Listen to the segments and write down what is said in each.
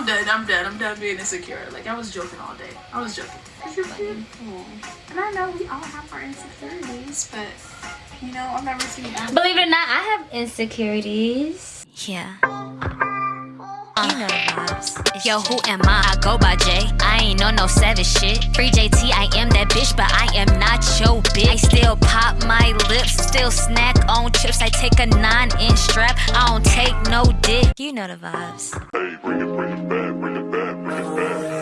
I'm dead. I'm dead. I'm dead being insecure. Like I was joking all day. I was joking. You're beautiful. And I know we all have our insecurities, but you know, I've never seen that. Believe it or not, I have insecurities. Yeah. You know the vibes. Yo, who am I? I go by J. I ain't on no savage shit. Free JT, I am that bitch, but I am not your bitch. I still pop my lips, still snack on chips. I take a nine inch strap, I don't take no dick. You know the vibes. Hey, bring it, bring it back, bring it back, bring it back.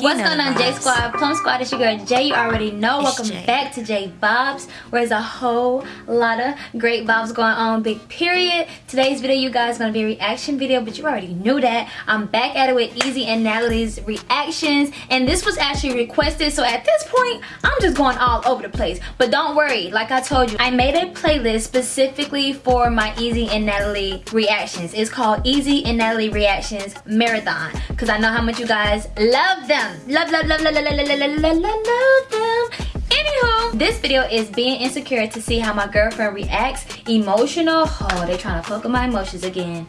What's going on, J. Squad? Plum Squad, it's your girl Jay. You already know. Welcome back to J Bobs, where there's a whole lot of great vibes going on. Big period. Today's video, you guys, gonna be a reaction video, but you already knew that. I'm back at it with Easy and Natalie's reactions, and this was actually requested. So at this point, I'm just going all over the place. But don't worry, like I told you, I made a playlist specifically for my Easy and Natalie reactions. It's called Easy and Natalie Reactions Marathon, because I know how much you guys love them. Love, love, love, love, love, love, love, love, love, love them. Anywho, this video is being insecure to see how my girlfriend reacts. Emotional. Oh, they trying to with my emotions again.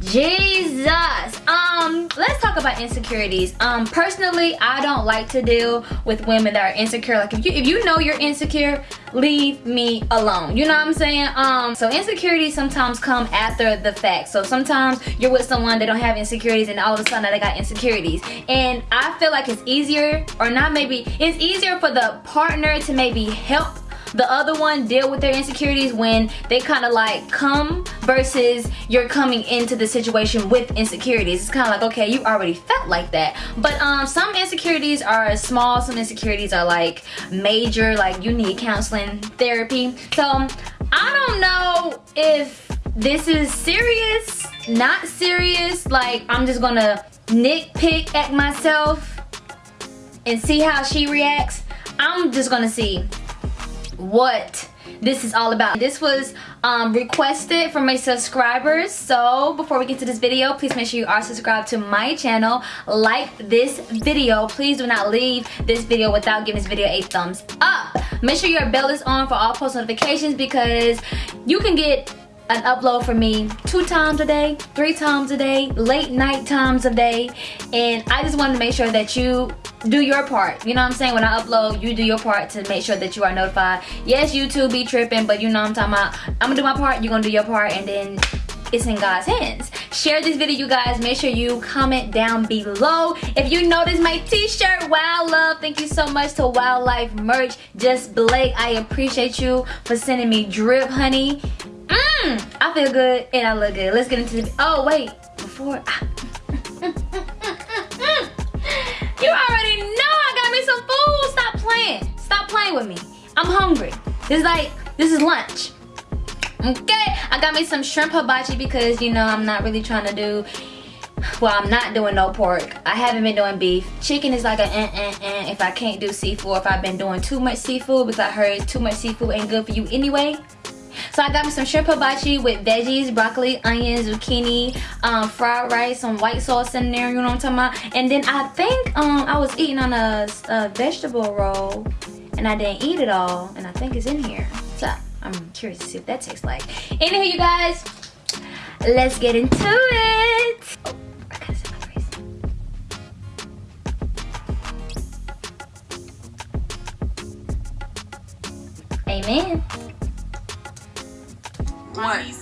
Jesus. Um, let's talk about insecurities. Um, personally, I don't like to deal with women that are insecure. Like if you if you know you're insecure, leave me alone. You know what I'm saying? Um, so insecurities sometimes come after the fact. So sometimes you're with someone that don't have insecurities and all of a sudden they got insecurities. And I feel like it's easier or not maybe it's easier for the partner to maybe help the other one deal with their insecurities when they kind of like come versus you're coming into the situation with insecurities. It's kind of like okay you already felt like that. But um some insecurities are small some insecurities are like major like you need counseling therapy. So i don't know if this is serious not serious like i'm just gonna nitpick at myself and see how she reacts. I'm just gonna see what this is all about. This was um, requested from my subscribers. So before we get to this video, please make sure you are subscribed to my channel. Like this video. Please do not leave this video without giving this video a thumbs up. Make sure your bell is on for all post notifications because you can get an upload from me two times a day, three times a day, late night times a day. And I just wanted to make sure that you do your part. You know what I'm saying? When I upload, you do your part to make sure that you are notified. Yes, YouTube be tripping, but you know I'm talking about. I'm gonna do my part, you're gonna do your part, and then it's in God's hands. Share this video, you guys. Make sure you comment down below. If you notice my t-shirt, Wow Love, thank you so much to Wildlife Merch. Just Blake, I appreciate you for sending me drip, honey. Mmm, I feel good and I look good. Let's get into the, oh wait, before, you already Playing with me. I'm hungry. This is like, this is lunch. Okay, I got me some shrimp hibachi because, you know, I'm not really trying to do, well, I'm not doing no pork. I haven't been doing beef. Chicken is like a eh, eh, eh, if I can't do seafood, if I've been doing too much seafood because I heard too much seafood ain't good for you anyway. So I got me some shrimp hibachi with veggies, broccoli, onions, zucchini, um, fried rice, some white sauce in there, you know what I'm talking about? And then I think um, I was eating on a, a vegetable roll and I didn't eat it all and I think it's in here. So I'm curious to see what that tastes like. Anywho, you guys, let's get into it. Oh. Amen. What?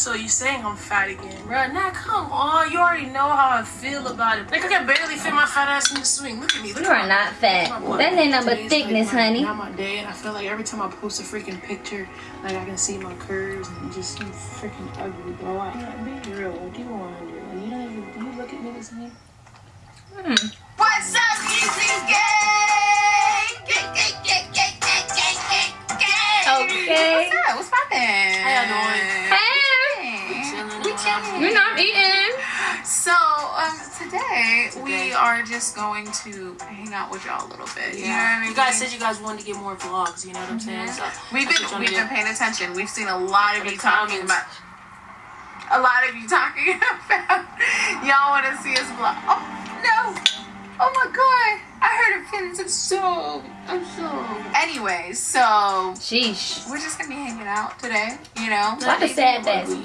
This is tiny. So you saying I'm fat again, bro? Nah, come on. You already know how I feel about it. Like I can barely fit my fat ass in the swing. Look at me. Look You at are my- not fat. my. That ain't nothing but thickness, like, my- honey. Not my day, and I feel like every time I post a freaking picture, like I can see my curves and just seem freaking ugly, bro. I can't be real. What do you want to do? You know, you, you look at me the same. Hmm. What's up, Easy Gang? Gang, gang, gang, gang, gang, gang, gang, gang. Okay. What's up? What's poppin'? How y'all doing? Hey, Hey. We chilling. you know I'm eating. So, um, today, we are just going to hang out with y'all a little bit. You know what I Yeah. mean? You guys said you guys wanted to get more vlogs. You know what I'm saying? Mm-hmm. So We've been we've do. been paying attention. We've seen a lot of you talking about a lot of you talking about y'all want to see us vlog. Oh no! Oh my god! I heard a feelings of so I'm so. Anyway, so Sheesh. we're just gonna be hanging out today. You know. Like a sad face.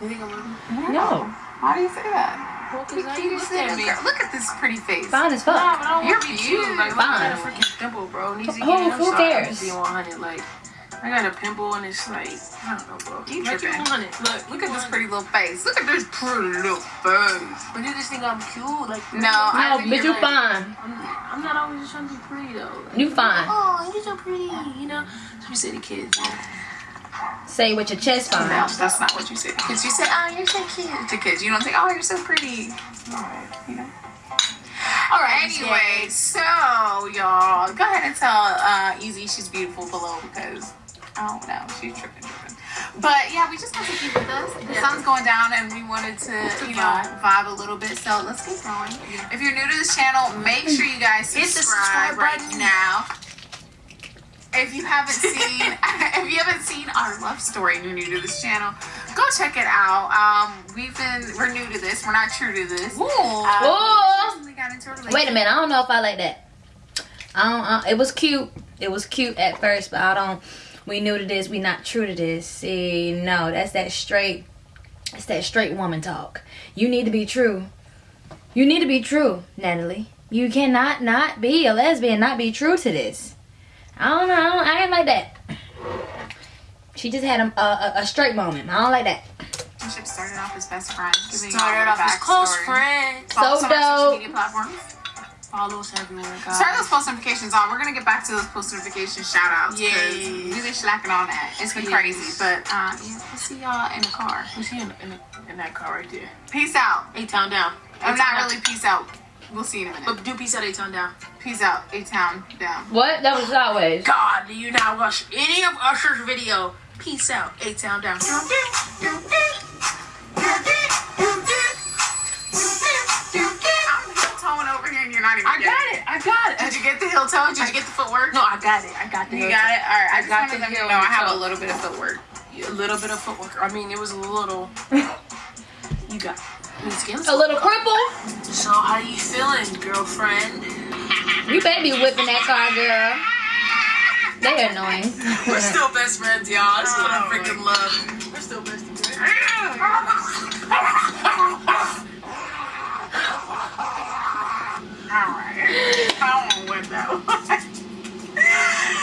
You think I'm ugly? No. Why do you say that? Well, cause how You you look just said at me. this girl- Look at this pretty face. Fine as Nah, fuck. but I don't You're want to be cute. cute. Like, look, I got a Fine. freaking pimple, bro. Needs to oh, Who- get who I'm sorry, cares? I'm just being 100. Like, I got a pimple and it's like, I don't know, bro. You Make it tripping. 100. Look, Look at this pretty little face. Look at this pretty little face. But you just think I'm cute? Like, No, I No, think but you're you like- fine. I'm, I'm not always just trying to be pretty though. Like, You fine. Oh, you're so pretty, you know. So we say to kids. Say with your chest No, fine. that's not what you say. Because you say, "Oh, you're so cute" to kids. You don't say, "Oh, you're so pretty." Alright, you know. All right. Anyway, so y'all, go ahead and tell uh, Easy she's beautiful below because I don't know, she's tripping, tripping. But yeah, we just got to keep with us. The Yeah. sun's going down, and we wanted to, you know, vibe. a little bit. So let's keep going. If you're new to this channel, make sure you guys Hit the subscribe subscribe right button. now. If you haven't seen, if you haven't seen our love story, and you're new to this channel, go check it out. Um, we've been, we're new to this. We're not true to this. Ooh. Um, Ooh. recently got into a. Wait a minute. I don't know if I like that. I don't. Uh, it was cute. It was cute at first, but I don't. We new to this. We not true to this. See, no, that's that straight. It's that straight woman talk. You need to be true. You need to be true, Natalie. You cannot not be a lesbian, not be true to this. I don't know. I, don't, I ain't like that. She just had a, a, a straight moment. I don't like that. Relationship started off as best friends. Giving Started off as close friends. So us on our social dope. media platforms. Follow us everywhere, guys. Turn those post notifications on. We're gonna get back to those post notification shout outs. Yes. We've been slacking on that. It's been Yes. crazy. But uh, yeah, we'll see y'all in the car. We see in, in, in that car right there. Peace out. A town down. I'm not down. really peace out. We'll see you in a minute. But do peace out, A town down. Peace out. A town down. What? That was sideways. God, do you not watch any of Usher's video? Peace out, A town down. I'm heel toeing over here and you're not even I getting got it. I got it. Did you get the heel toe? Did you get the footwork? No, I got it. I got the. You got it? Alright, I I just got wanted the them to heel know I toe. have a little bit of footwork. A little bit of footwork. I mean, it was a little. You got. It. Skin. A little cripple. So how you feeling, girlfriend? You better be whipping that car, girl. They are annoying. We're still best friends, y'all. That's what I freaking love. We're still best friends. Alright. I don't want to whip that one.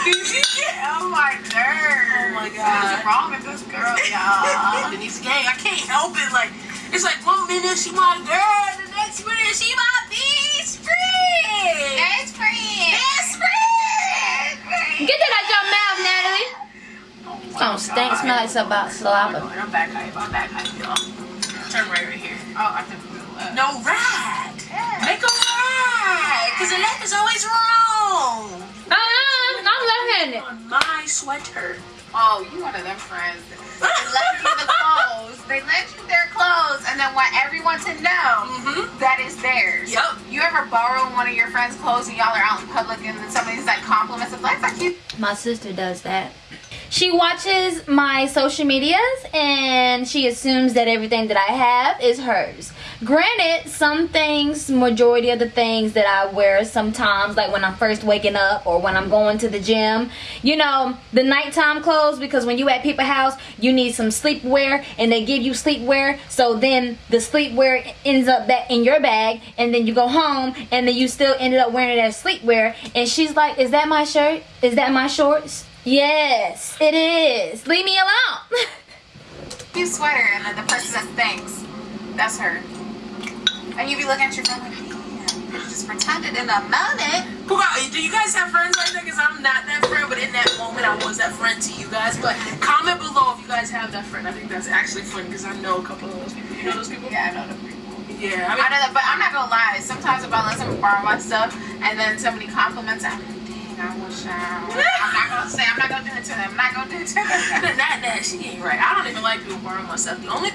Did you get on my nerves? Oh my god. What's God. wrong with this girl, y'all? Denise Gang, I can't help it. Like, it's like one minute she my girl, the next minute she my best friend. Best friend. Best friend. Get that out your mouth, Natalie. Oh, stink smell like something about saliva. I'm back hype. I'm back hype, y'all. Turn right right here. Oh, I think we will. Uh, No, right. Make a right. Because the left is always wrong. Uh-uh, I'm left-handed. On my sweater. Oh, you one of them friends. They left you the clothes. They left you their clothes and then want everyone to know Mm-hmm. that is theirs. Yep. You ever borrow one of your friends' clothes and y'all are out in public and then somebody's like compliments of like, like you My sister does that. She watches my social medias and she assumes that everything that I have is hers. Granted, some things, majority of the things that I wear sometimes, like when I'm first waking up or when I'm going to the gym, you know, the nighttime clothes, because when you at people's house, you need some sleepwear and they give you sleepwear. So then the sleepwear ends up back in your bag and then you go home and then you still ended up wearing it as sleepwear. And she's like, Is that my shirt? Is that my shorts? Yes, it is. Leave me alone. you sweater and then the person that thinks that's her. And you be looking at your phone like, damn, you just pretended in a moment. Who got, do you guys have friends like that? Because I'm not that friend, but in that moment, I was that friend to you guys. But comment below if you guys have that friend. I think that's actually funny because I know a couple of those people. You know those people? Yeah, I know the people. Yeah. I I know that, but I'm not gonna lie. Sometimes if I let someone borrow my stuff and then somebody compliments, I'm like, dang, I wish I. I'm not gonna say. I'm not gonna do it to them. I'm not gonna do it to them. not that she ain't right. I don't even like people borrowing my stuff. The only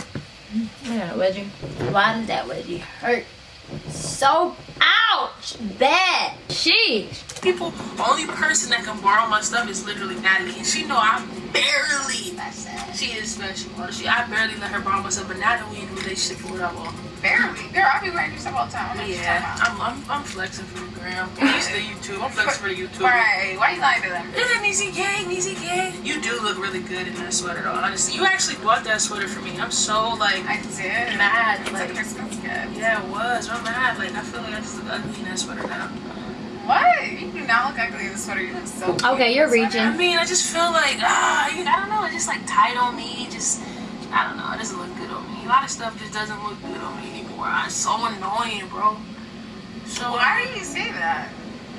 Yeah, wedgie. Why does that wedgie hurt? So ouch! Bad. Sheesh. People, only person that can borrow my stuff is literally Natalie, and she know I'm barely. She is special. She, I barely let her borrow my stuff, but now that we in a relationship or whatever. Barely. Girl, I be wearing your stuff all the time. I know what you're Yeah, I'm, I'm, I'm flexing for the gram. The YouTube. I'm flexing for the YouTube. Right. Why you lying to them? Is it Niecy Gang? Niecy Gang? You do look really good in that sweater, though. Honestly, you actually bought that sweater for me. I'm so like I did. mad. It's a Like, Christmas gift. yeah, it was. I'm mad. Like, I feel like I just look ugly in that sweater now. What? You do not look ugly in the sweater. You look so cute Okay, in you're the sweater. I mean, I just feel like ah, you know, I don't know. It's just like tight on me. Just I don't know. It doesn't look good on me. A lot of stuff just doesn't look good on me anymore. It's so annoying, bro. So Why do you say that?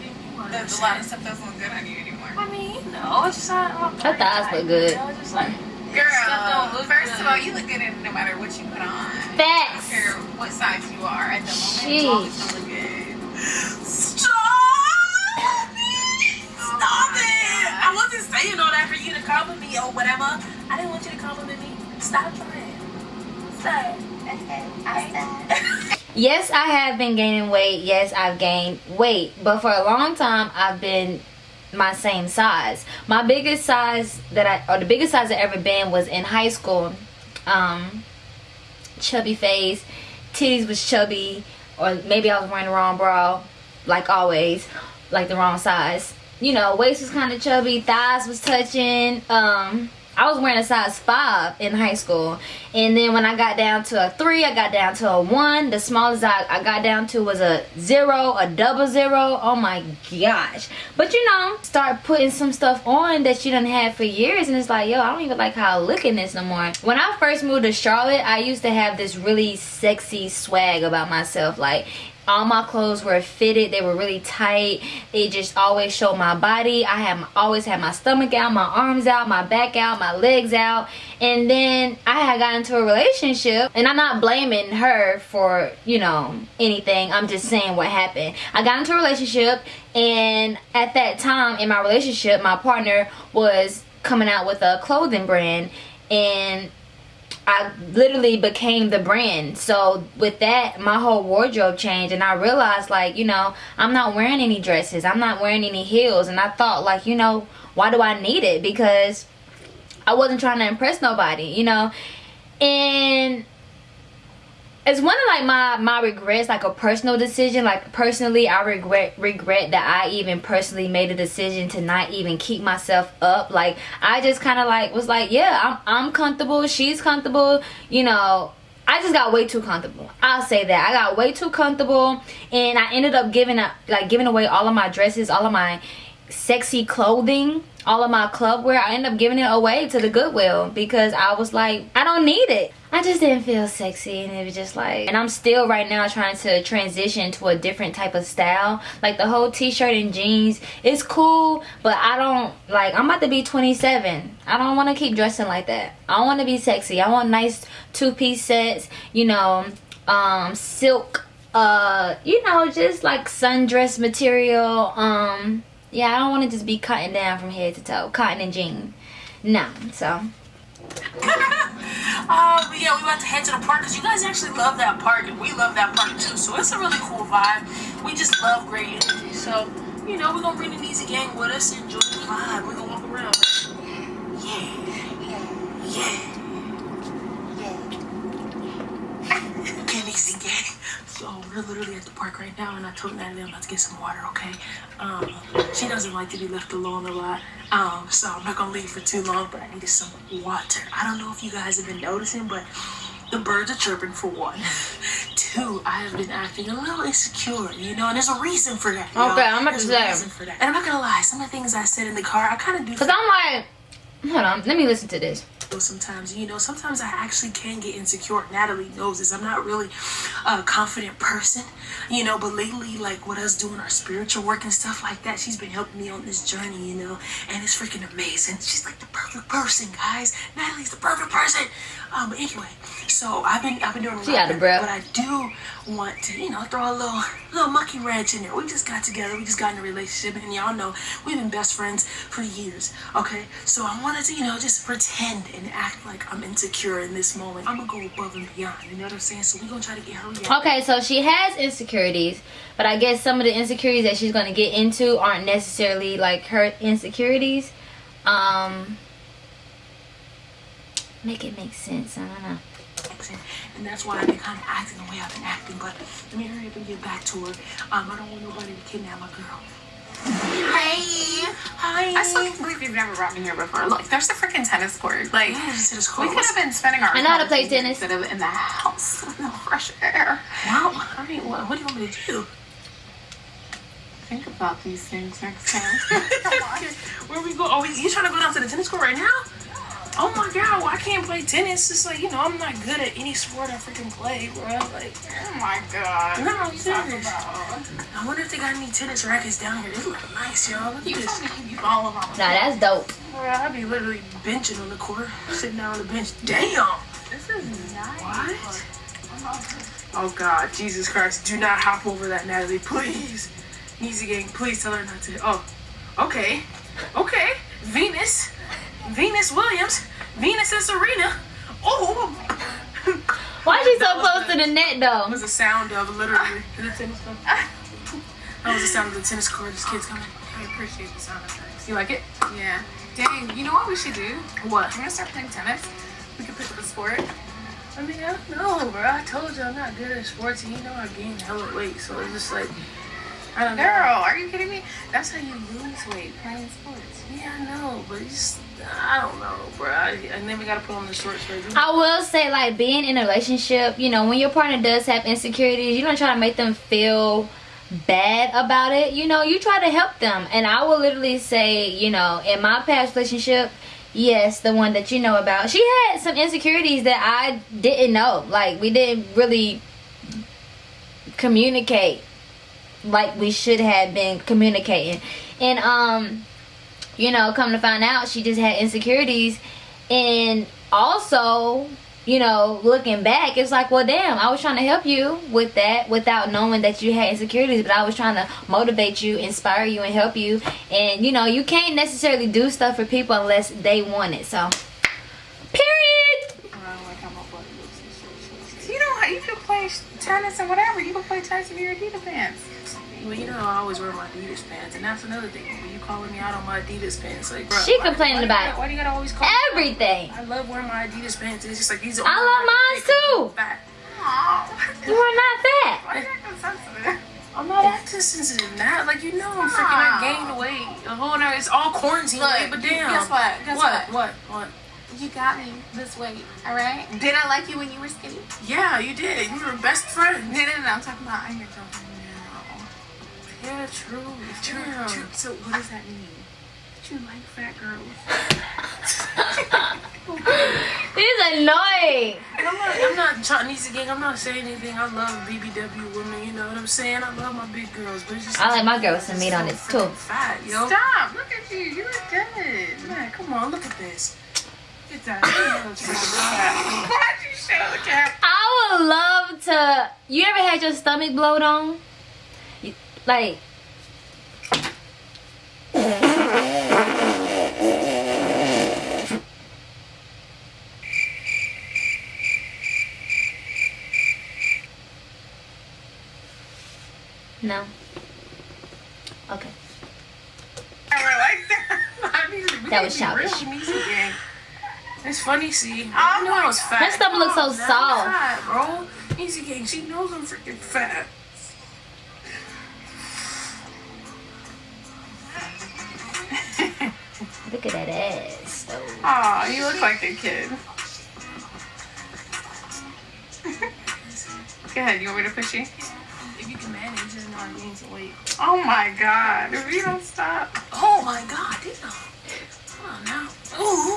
You That a lot of stuff doesn't look good on you anymore. I mean, no, it's just not. Her thighs look good. You know, it's just like Girl, stuff don't look first good. of all, you look good in no matter what you put on. I don't care what size you are at the moment. Sheesh. You always look good. Stop! Stop it! I wasn't saying all that for you to compliment me or whatever. I didn't want you to compliment me. Stop trying. Stop. Yes, I have been gaining weight. Yes, I've gained weight. But for a long time, I've been my same size. My biggest size that I, or the biggest size I ever been was in high school. Um, chubby face, titties was chubby, or maybe I was wearing the wrong bra, like always, like the wrong size. You know, waist was kind of chubby, thighs was touching. Um, I was wearing a size five in high school, and then when I got down to a three, I got down to a one. The smallest I, I got down to was a zero, a double zero. Oh my gosh! But you know, start putting some stuff on that you done had for years, and it's like, yo, I don't even like how I look in this no more. When I first moved to Charlotte, I used to have this really sexy swag about myself, like all my clothes were fitted. They were really tight. It just always showed my body. I had always had my stomach out my arms out my back out my legs out. And then i had got into a relationship and i'm not blaming her for you know anything. I'm just saying what happened. I got into a relationship and at that time in my relationship my partner was coming out with a clothing brand and I literally became the brand. So with that, my whole wardrobe changed and I realized like, you know, I'm not wearing any dresses. I'm not wearing any heels and I thought like, you know, why do I need it? Because I wasn't trying to impress nobody, you know. And it's one of like my my regrets like a personal decision. Like personally i regret regret that i even personally made a decision to not even keep myself up. Like i just kind of like was like yeah i'm i'm comfortable. She's comfortable. You know I just got way too comfortable. I'll say that. I got way too comfortable and I ended up giving up like giving away all of my dresses, all of my sexy clothing, all of my club wear. I ended up giving it away to the Goodwill because I was like, I don't need it. I just didn't feel sexy and it was just like and I'm still right now trying to transition to a different type of style. Like the whole t-shirt and jeans is cool, but I don't like I'm about to be 27. I don't want to keep dressing like that. I want to be sexy. I want nice two-piece sets, you know, um silk uh you know just like sundress material um yeah i don't want to just be cutting down from head to toe cotton and jean no so um, but yeah, we about to head to the park because you guys actually love that park and we love that park too. So it's a really cool vibe. We just love great energy. So, you know, we're gonna bring the Easy Gang with us and enjoy the vibe. We're gonna walk around. Yeah. Yeah. Okay, Easy Gang. So we're literally at the park right now, and I told Natalie I'm about to get some water. Okay. Um, she doesn't like to be left alone a lot. Um, so I'm not gonna leave for too long, but I needed some water. I don't know if you guys have been noticing, but the birds are chirping for one. Two, I have been acting a little insecure, you know, and there's a reason for that. Okay, I'm about There's to a say. reason for that. And I'm not gonna lie, some of the things I said in the car, I kind of do. because i'm like hold on let me listen to this feel sometimes. You know sometimes i actually can get insecure. Natalie knows this. I'm not really a confident person you know but lately like with us doing our spiritual work and stuff like that she's been helping me on this journey you know and it's freaking amazing. She's like the perfect person guys. Natalie's the perfect person. Um but anyway so i've been i've been doing a lot, She out of breath. but i do want to you know throw a little little monkey wrench in there we just got together we just got in a relationship and y'all know we've been best friends for years okay so i wanted to you know just pretend and act like I'm insecure in this moment. I'm gonna go above and beyond. You know what I'm saying? So we gonna try to get her reaction. Okay, so she has insecurities, but I guess some of the insecurities that she's going to get into aren't necessarily like her insecurities. Um, make it make sense. I don't know. and that's why I've been kind of acting the way I've been acting. But let me hurry up and get back to her. Um, I don't want nobody to kidnap my girl. Hey. Hi. I still can't believe you've never brought me here before. Look, there's the freaking tennis court. Like, Yes, it is we could have been spending our I know how to play tennis. instead of in the house with no fresh air. Well, I mean, what, what do you want me to do? Think about these things next time. Where we go? Are we? You trying to go down to the tennis court right now? Oh my god! Well, I can't play tennis. It's like you know, I'm not good at any sport I freaking play, bro. Like, oh my god. no, I'm serious. I wonder if they got any tennis rackets down here. They look nice, y'all. Look You at this. told you all around. Nah, that's dope. Bro, I be literally benching on the court, sitting down on the bench. Damn. This is nice. What? Oh God, Jesus Christ! Do not hop over that, Natalie, please. Easy gang, please tell her not to. Oh, okay, okay. Venus, Venus Williams, Venus and Serena. Oh, Why is she so close to the net that though? was the sound of literally ah. the tennis court. That was the sound of the tennis court. This kid's coming. I appreciate the sound effects. You like it? Yeah. Dang, you know what we should do? What? I'm gonna start playing tennis. We could pick up a sport. I mean, I don't know, bro. I told you I'm not good at sports, and you know I gained hella weight, so it's just like I don't know. Girl, are you kidding me? That's how you lose weight playing sports. Yeah, I know, but it's just, I don't know, bro. I, and then we gotta put on the shorts, baby. I will say, like, being in a relationship, you know, when your partner does have insecurities, you don't try to make them feel bad about it. You know, you try to help them. And I will literally say, you know, in my past relationship, yes, the one that you know about, she had some insecurities that I didn't know. Like, we didn't really communicate like we should have been communicating. And, um, you know, come to find out, she just had insecurities. And also, you know, looking back, it's like, well, damn, I was trying to help you with that without knowing that you had insecurities, but I was trying to motivate you, inspire you, and help you. And, you know, you can't necessarily do stuff for people unless they want it. So, period. You know how you can play tennis and whatever. You can play tennis in your Adidas pants. Well, you know I always wear my Adidas pants, and that's another thing. When you calling me out on my Adidas pants, like, bro, She why- complaining why you about gotta- Why do you gotta always call me out? Everything. I love wearing my Adidas pants. It's just like these are. I love mine too. Fat. Aww. You are not fat. Why are you acting sensitive? I'm not acting sensitive, Nat. Like you know, I'm freaking. I gained weight. The whole night. It's all quarantine Look, weight, but damn. guess what? Guess what? what? What? What? You got me this weight, alright? Did I like you when you were skinny? Yeah, you did. We were best friends. No, no, no, I'm talking about I'm your girlfriend now. Yeah, true. True, Damn. true. So what does that mean? That you like fat girls? He's annoying. I'm not, I'm not Chinese again. I'm not saying anything. I love BBW women. You know what I'm saying? I love my big girls, but it's just I like my girls some meat on it so too. Fat, yo. Stop! Look at you. You look good. Man, come on, look at this. Get that. Why'd you show the camera? I would love to. You ever had your stomach blowed on? You- Like. No. Okay. That. I need to- we That need was to be real childish. Music gang. It's funny, see. Oh I know I was my fat. Her stomach looks so Come soft. I'm fat, bro. Easy gang. She knows I'm freaking fat. Look at that ass. though. Aw, you look like a kid. Go ahead. You want me to push you? If you can manage, and not gain some weight. Oh my god. If you don't stop. Oh my god, damn. Come on now. Ooh.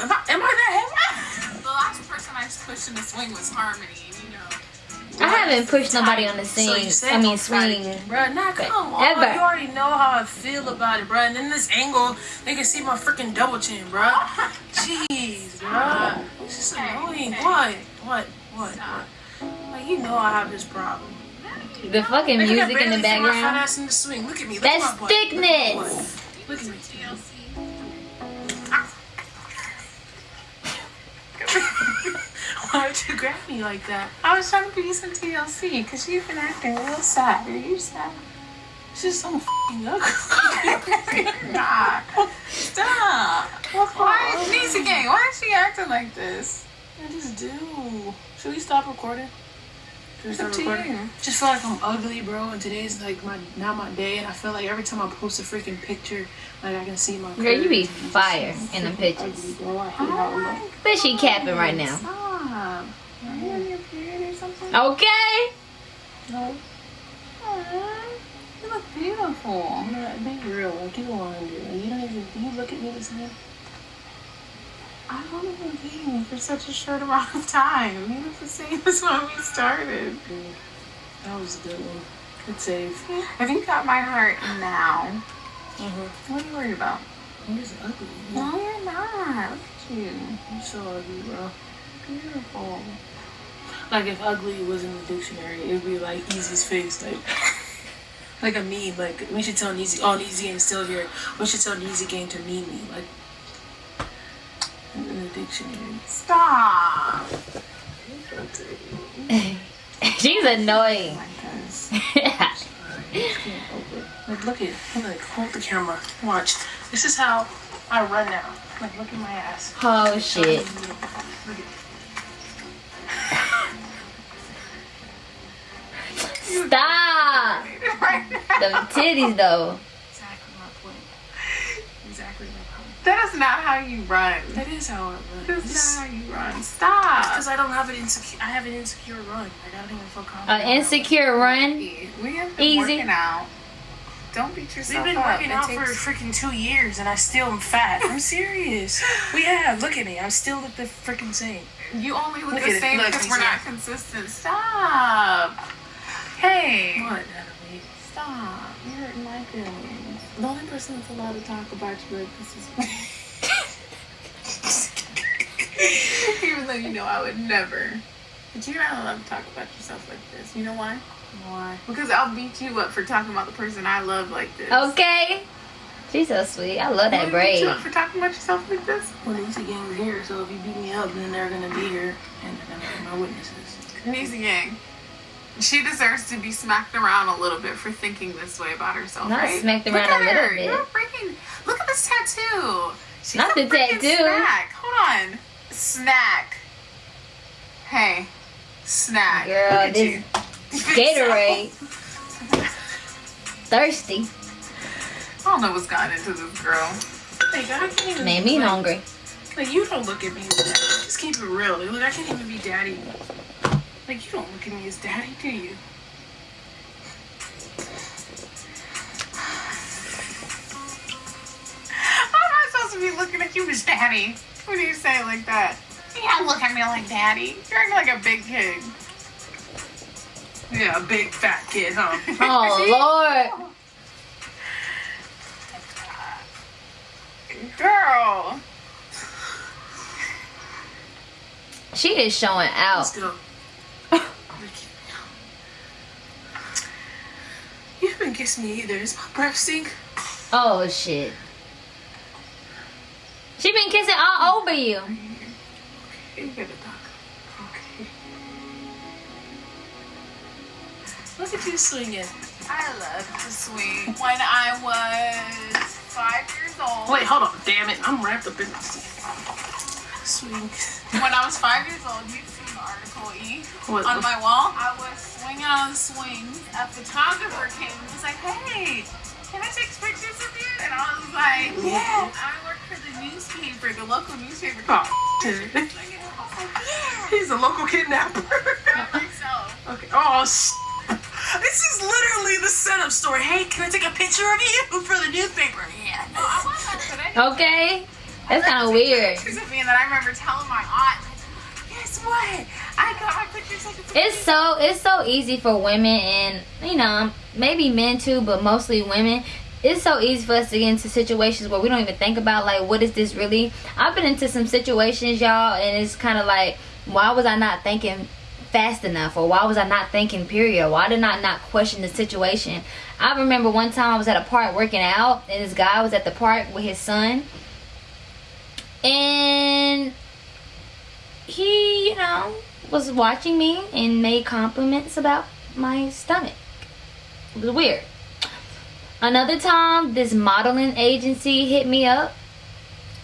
Am, I, am I that heavy? The last person I pushed in the swing was Harmony, and you know. I haven't pushed nobody on the So scene. I mean, I'm fat. swing. Bruh, nah, come on. Ever. You already know how I feel about it, bruh. And in this angle, they can see my freaking double chin, bruh. Jeez, bruh. This is annoying. What? What? What? What? Like, you know I have this problem. The fucking Look at that, music in the barely fit My fat background. ass in. Look at me. That's at my butt. thickness. Look at me. Why'd you grab me like that? I was trying to give you some TLC because you've been acting real sad. Are you sad? She's so fucking ugly. Stop. Why, Nisa Gang, why is she acting like this? I just do. Should we stop recording? Should we It's up to recording? you. Just feel like I'm ugly, bro. And today's like my not my day, and I feel like every time I post a freaking picture, like I can see my. Girl, you be curves and it's fire in the pictures. Ugly, bro. I hate how it looks. She capping right now. Stop. Are you on your period or something? Okay. No, Aw, You look beautiful. I'm. Be real. Like you don't want to do. Like, you don't even. You look at me the same? I've only been dating for such a short amount of time. You look the same as when we started. That was a good one. Good save. Have you got my heart now? Mm-hmm. What are you worried about? You're just ugly. No, you're not. Look at you. You're so ugly, bro. Beautiful. Like if ugly was in the dictionary, it'd be like Easy's face, like like a meme. Like we should tell Easy. Oh, Easy Gang's still here. We should tell Easy Gang to meme me, like in the dictionary. Stop. She's annoying. Like this. Can't it. Like look at, like hold the camera. Watch. This is how I run now. Like look at my ass. oh shit. Look at. Stop. the titties though. Exactly my point. Exactly my point. That is not how you run. That is how I run. That's not how you run. Stop. Because I don't have an insecure. I have an insecure run. Like I don't even feel confident. An insecure run. We have been Easy. working out. Don't beat yourself up. We've been up. working It out takes- for freaking two years and I still am fat. I'm serious. We have. Look at me. I'm still look the freaking same. You only look, Look the same because we're not consistent. Stop. Hey. What, Natalie? Stop. You're hurting my feelings. The only person that's allowed to talk about you like this is me. Even though you know I would never. But you're not allowed to talk about yourself like this. You know why? Why? Because I'll beat you up for talking about the person I love like this. Okay. She's so sweet. I love that Will I beat you up for talking about yourself like this? Well, the Easy Gang is here, so if you beat me up, then they're gonna be here and they're gonna be my witnesses. Easy gang. She deserves to be smacked around a little bit for thinking this way about herself, Not right? smacked Look around at a little her. bit. You're freaking. Look at this tattoo. She's Not a the tattoo. Snack. Hold on. Snack. Hey, snack. Girl, this. Gatorade. Thirsty. I don't know what's gotten into this girl. Like, I can't even. Made me like, hungry. Like, you don't look at me. Just keep it real. Like, look, I can't even be daddy. Like, you don't look at me as daddy, do you? How am I supposed to be looking at you as daddy? What do you say like that? You don't look at me like daddy. You're acting like a big kid. Yeah, a big fat kid, huh? Oh Lord. Girl. She is showing Let's out. go. You me either. Is my breath stink? Oh shit. She been kissing all over you. You gotta talk. Okay. Look at you swinging. I love to swing. When I was five years old. Wait, hold on. Damn it. I'm wrapped up in this. Swing. When I was five years old, you've seen the article What on my wall. I was swinging on swings. A photographer came and was like, "Hey, can I take pictures of you?" And I was like, "Yeah." I work for the newspaper, the local newspaper. Oh, Swinging. shit. I was like, "Yeah." He's a local kidnapper. I think so. okay. Oh, sh- This is literally the setup story. Hey, can I take a picture of you for the newspaper? Yeah. No, I wasn't, but. Okay. That's kind of weird. pictures of me, and then I remember telling my aunt, like, "Guess what? I got my pictures taken." It's me." so it's so easy for women and you know maybe men too, but mostly women. It's so easy for us to get into situations where we don't even think about like what is this really. I've been into some situations, y'all, and it's kind of like why was I not thinking fast enough, or why was I not thinking period? Why did I not question the situation? I remember one time I was at a park working out, and this guy was at the park with his son, and he, you know, was watching me and made compliments about my stomach. It was weird. Another time, this modeling agency hit me up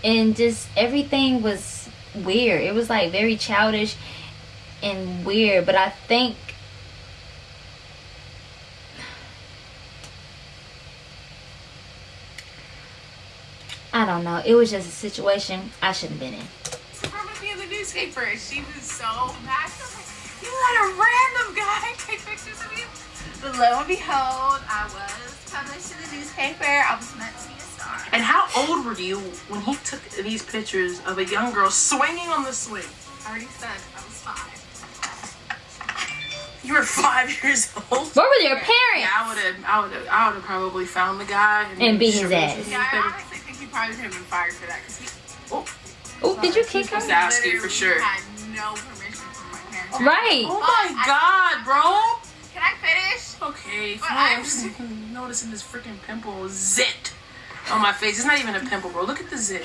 and just everything was weird. It was like very childish and weird, but I think I don't know. It was just a situation I shouldn't have been in. From me in the newspaper. She was so mad. She was like, you let a random guy take pictures of you? But lo and behold, I was published in the newspaper. I was meant to be a star. And how old were you when he took these pictures of a young girl swinging on the swing? I already said I was five. You were five years old. Where were your parents? Yeah, I would have, I would have, I would have probably found the guy And beat his shoved ass. Yeah, I honestly think he probably should have been fired for that because he Oh, Oh, did you kick her? Just ask you for sure. had no permission from my parents. Right. Oh my god, bro. Can I finish? Okay, fine. I'm- I'm just noticing this freaking pimple zit on my face. It's not even a pimple, bro. Look at the zit.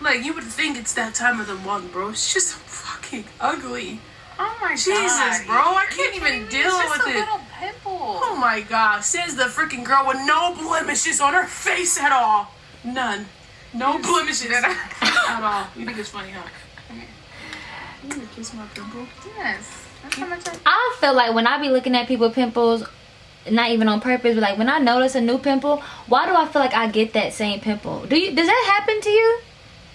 Like you would think it's that time of the month, bro. It's just fucking ugly. Oh my Jesus, god. Jesus, bro, I can't even kidding me? deal it's just with a it. little pimple. Oh my god, says the freaking girl with no blemishes on her face at all. None. No blemishes at all. You think it's funny, huh? You gonna kiss my pimple? Yes. That's how much I I feel like when I be looking at people with pimples, not even on purpose, but like when I notice a new pimple, why do I feel like I get that same pimple? Do you? Does that happen to you?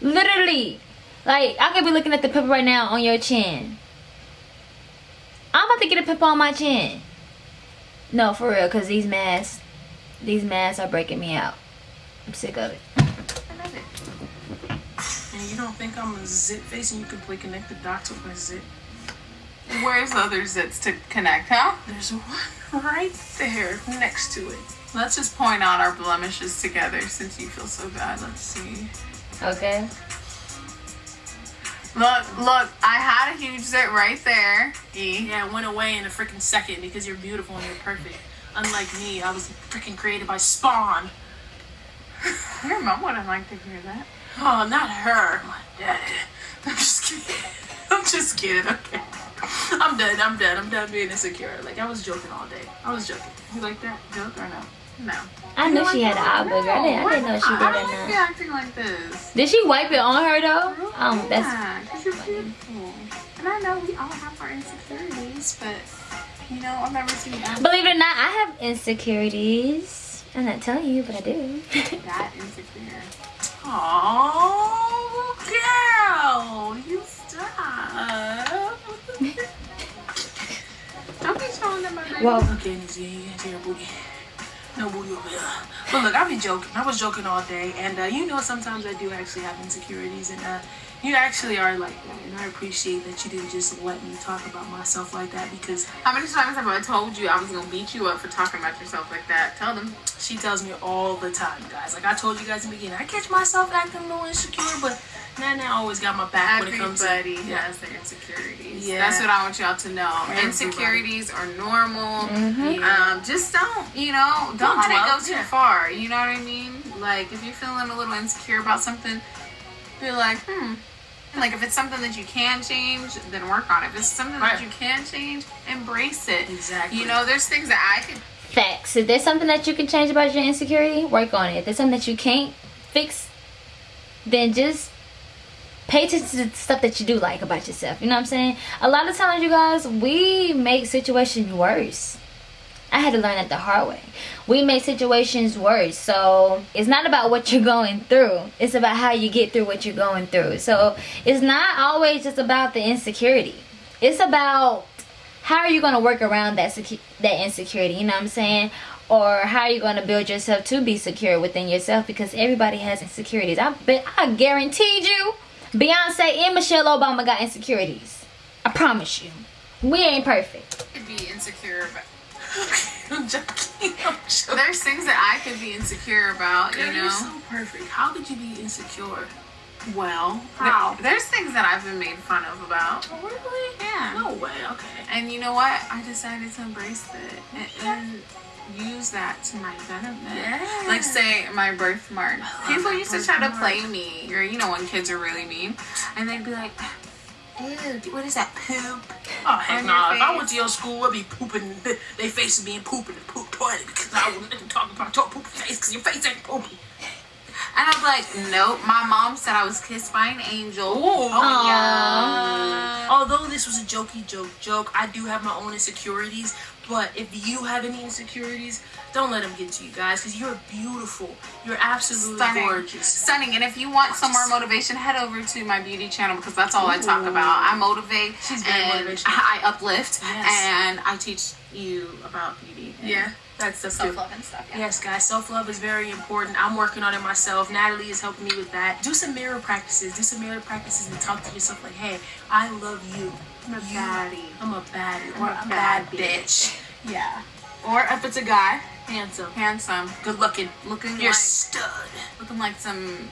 Literally, like I could be looking at the pimple right now on your chin. I'm about to get a pimple on my chin. No, for real, cause these masks, these masks are breaking me out. I'm sick of it. love it. And you don't think I'm a zit face and you can play connect the dots with my zit? Where's the other zits to connect, huh? There's one right there next to it. Let's just point out our blemishes together since you feel so bad. Let's see. Okay. Look, look, I had a huge zit right there. E. Yeah, it went away in a freaking second because you're beautiful and you're perfect. Unlike me, I was freaking created by Spawn. Your mom wouldn't like to hear that. Oh, not her. My dad. I'm just kidding. I'm just kidding. Okay. I'm done. I'm done. I'm done being insecure. Like I was joking all day. I was joking. You like that joke or no? No. I knew she had an eye booger. I didn't, I didn't know she did I or don't like you acting like this. Did she wipe it on her though? Um, that's yeah, 'cause you're beautiful. And I know we all have our insecurities, but you know, I've never seen that, Believe it or not, I have insecurities. I'm not telling you, but I do. that insecure. Oh, girl, you stop. Don't be showing them my baby. Nizzy, you ain't your booty. No booty over. But look, I be joking. I was joking all day, and uh, you know sometimes I do actually have insecurities, and uh, you actually are like that, and I appreciate that you didn't just let me talk about myself like that because How many times have I told you I was gonna beat you up for talking about yourself like that? Tell them. she tells me all the time, guys. Like I told you guys in the beginning, I catch myself acting a little insecure, but Nana always got my back when it comes to Everybody yeah. has their insecurities. Yeah. That's what I want y'all to know. Everybody. Insecurities are normal. Yeah. Um, just don't, you know, don't, Don't let it go too yeah. far. You know what I mean? Like, if you're feeling a little insecure about something, be like, hmm. And, Like, if it's something that you can change, then work on it. If it's something Right. that you can change, embrace it. Exactly. You know, there's things that I could Facts. If there's something that you can change about your insecurity, work on it. If there's something that you can't fix, then just pay attention to the stuff that you do like about yourself. You know what I'm saying? A lot of times, you guys, we make situations worse. I had to learn that the hard way. We make situations worse. So it's not about what you're going through. It's about how you get through what you're going through. So it's not always just about the insecurity. It's about how are you going to work around that that insecurity? You know what I'm saying? Or how are you going to build yourself to be secure within yourself? Because everybody has insecurities. I bet I guaranteed you, Beyonce and Michelle Obama got insecurities. I promise you. We ain't perfect. could be insecure about. I'm joking. I'm joking. There's things that I could be insecure about, you know. You're so perfect. How could you be insecure? Well, How? there's things that I've been made fun of about. Oh, really? Yeah. No way. Okay. And you know what? I decided to embrace it and, and use that to my benefit. Yeah. Like say my birthmark. People used to try to play me, or you know when kids are really mean, and they'd be like, Ew, what is that? Poop. Oh heck your If I went to your school, I'd be pooping. They faces me and pooping in the poop toilet because I wouldn't talk about your poop face because your face ain't poopy. And I'm like, nope. My mom said I was kissed by an angel. Oh, yeah. Although this was a jokey joke joke, I do have my own insecurities. But if you have any insecurities, don't let them get to you guys because you're beautiful. You're absolutely Stunning. gorgeous. Stunning. And if you want some more motivation, head over to my beauty channel because that's all I talk about. I motivate She's very and motivational. I uplift Yes. and I teach you about beauty. Yeah, that's the Self love and stuff. Yeah. Yes, guys, self love is very important. I'm working on it myself. Natalie is helping me with that. Do some mirror practices. Do some mirror practices and talk to yourself like, hey, I love you. I'm a You- baddie. I'm a baddie. I'm Or a bad bad bitch. Yeah. Or if it's a guy, Handsome. handsome, good looking, looking You're like stud. looking like some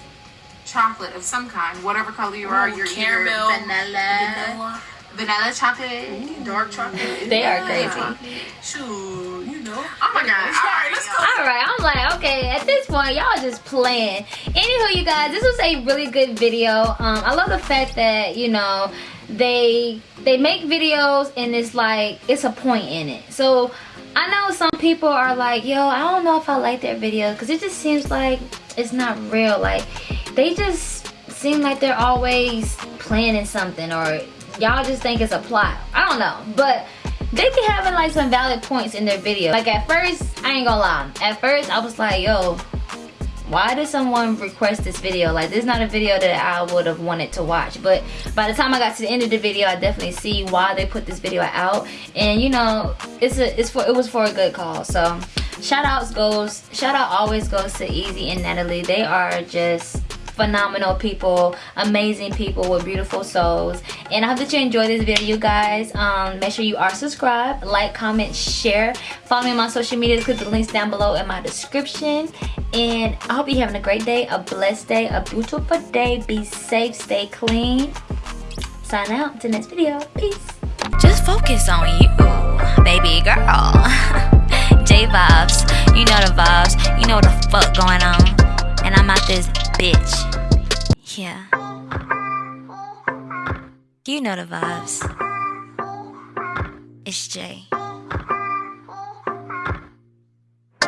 chocolate of some kind, whatever color you are. Ooh, You're caramel, vanilla, Vanilla. Vanilla chocolate. Dark chocolate. They are Yeah. crazy. Shoot, you know. Oh my god! All right, let's go. All right, I'm like, okay, at this point, y'all just playing. Anywho, you guys, this was a really good video. Um, I love the fact that you know they they make videos and it's like it's a point in it. So I know some people are like, yo, I don't know if I like their videos because it just seems like it's not real. Like they just seem like they're always planning something or y'all just think it's a plot. I don't know, but they be having like some valid points in their video. Like at first, I ain't gonna lie. At first, I was like, yo, why did someone request this video? Like this is not a video that I would have wanted to watch. But by the time I got to the end of the video, I definitely see why they put this video out. And you know, it's a it's for it was for a good cause. So shout outs goes shout out always goes to Easy and Natalie. They are just phenomenal people amazing people with beautiful souls. And i hope that you enjoyed this video guys. Um make sure you are subscribed like comment share. Follow me on my social media. Click the links down below in my description. And i hope you're having a great day a blessed day a beautiful day. Be safe stay clean. Sign out to next video. Peace. Just focus on you, baby girl. J vibes, you know the vibes, you know what the fuck going on. And I'm out this bitch. Yeah. You know the vibes. It's Jay.